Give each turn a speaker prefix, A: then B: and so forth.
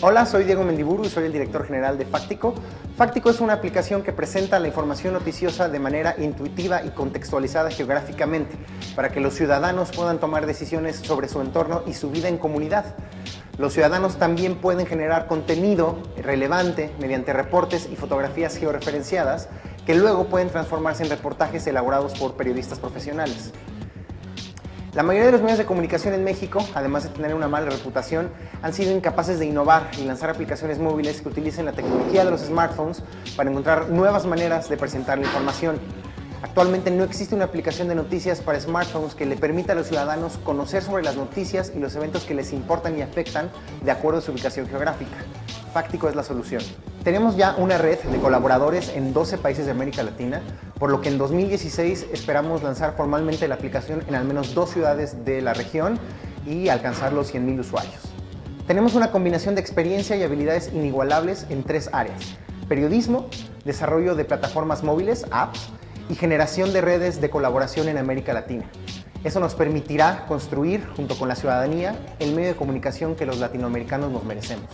A: Hola, soy Diego Mendiburu y soy el director general de Fáctico. Fáctico es una aplicación que presenta la información noticiosa de manera intuitiva y contextualizada geográficamente para que los ciudadanos puedan tomar decisiones sobre su entorno y su vida en comunidad. Los ciudadanos también pueden generar contenido relevante mediante reportes y fotografías georreferenciadas que luego pueden transformarse en reportajes elaborados por periodistas profesionales. La mayoría de los medios de comunicación en México, además de tener una mala reputación, han sido incapaces de innovar y lanzar aplicaciones móviles que utilicen la tecnología de los smartphones para encontrar nuevas maneras de presentar la información. Actualmente no existe una aplicación de noticias para smartphones que le permita a los ciudadanos conocer sobre las noticias y los eventos que les importan y afectan de acuerdo a su ubicación geográfica. Fáctico es la solución. Tenemos ya una red de colaboradores en 12 países de América Latina, por lo que en 2016 esperamos lanzar formalmente la aplicación en al menos dos ciudades de la región y alcanzar los 100.000 usuarios. Tenemos una combinación de experiencia y habilidades inigualables en tres áreas. Periodismo, desarrollo de plataformas móviles, apps, y generación de redes de colaboración en América Latina. Eso nos permitirá construir, junto con la ciudadanía, el medio de comunicación que los latinoamericanos nos merecemos.